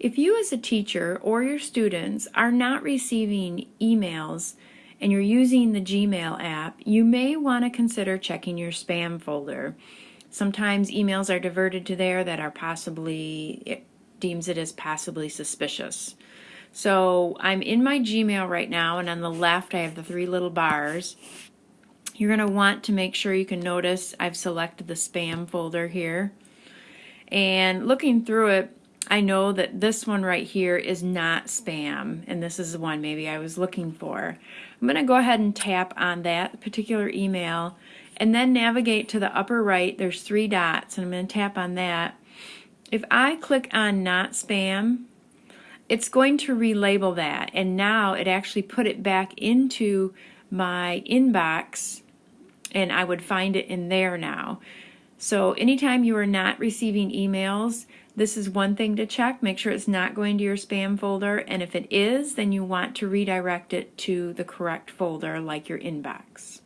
If you as a teacher or your students are not receiving emails and you're using the Gmail app, you may want to consider checking your spam folder. Sometimes emails are diverted to there that are possibly, it deems it as possibly suspicious. So I'm in my Gmail right now and on the left I have the three little bars. You're going to want to make sure you can notice I've selected the spam folder here. And looking through it, I know that this one right here is not spam, and this is the one maybe I was looking for. I'm going to go ahead and tap on that particular email, and then navigate to the upper right. There's three dots, and I'm going to tap on that. If I click on not spam, it's going to relabel that, and now it actually put it back into my inbox, and I would find it in there now. So anytime you are not receiving emails, this is one thing to check. Make sure it's not going to your spam folder. And if it is, then you want to redirect it to the correct folder like your inbox.